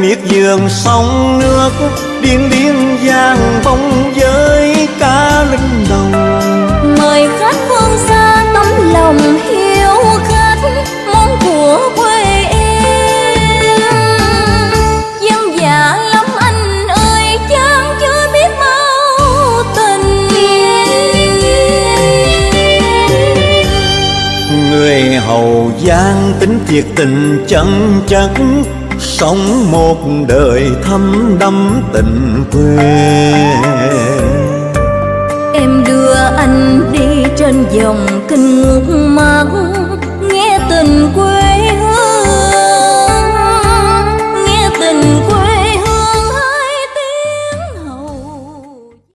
miệt giường sông nước điên điên giang bóng hầu gian giang tính thiệt tình chân chất, Sống một đời thâm đắm tình quê Em đưa anh đi trên dòng kinh ngục